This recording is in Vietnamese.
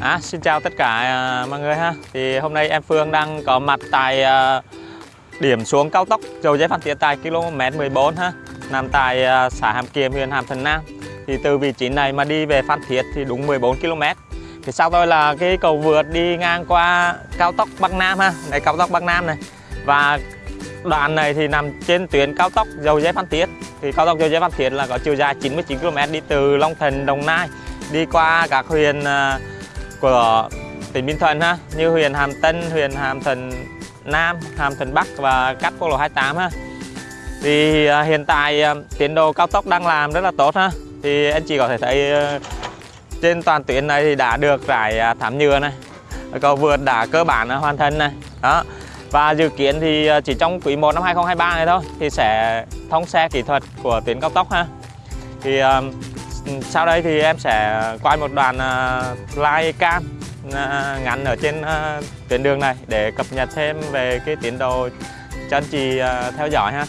À, xin chào tất cả à, mọi người ha. Thì hôm nay em Phương đang có mặt tại à, điểm xuống cao tốc Dầu Giấy Phan Thiết tại km 14 ha, nằm tại à, xã Hàm Kiềm, huyện Hàm Thuận Nam. Thì từ vị trí này mà đi về Phan Thiết thì đúng 14 km. Thì sau tôi là cái cầu vượt đi ngang qua cao tốc Bắc Nam ha, này cao tốc Bắc Nam này. Và đoạn này thì nằm trên tuyến cao tốc Dầu Giấy Phan Thiết. Thì cao tốc Dầu Giấy Phan Thiết là có chiều dài 99 km đi từ Long Thành, Đồng Nai đi qua các huyện của tỉnh Bình Thuận ha như huyện Hàm Tân, huyện Hàm Thuận Nam, Hàm Thuận Bắc và cắt quốc lộ 28 ha. Thì à, hiện tại à, tiến độ cao tốc đang làm rất là tốt ha. Thì anh chị có thể thấy à, trên toàn tuyến này thì đã được rải thảm nhựa này. Cầu vượt đã cơ bản hoàn thành này. Đó. Và dự kiến thì chỉ trong quý 1 năm 2023 này thôi thì sẽ thông xe kỹ thuật của tuyến cao tốc ha. Thì sau đây thì em sẽ quay một đoạn à, live cam à, ngắn ở trên à, tuyến đường này để cập nhật thêm về cái tiến độ cho anh chị theo dõi ha.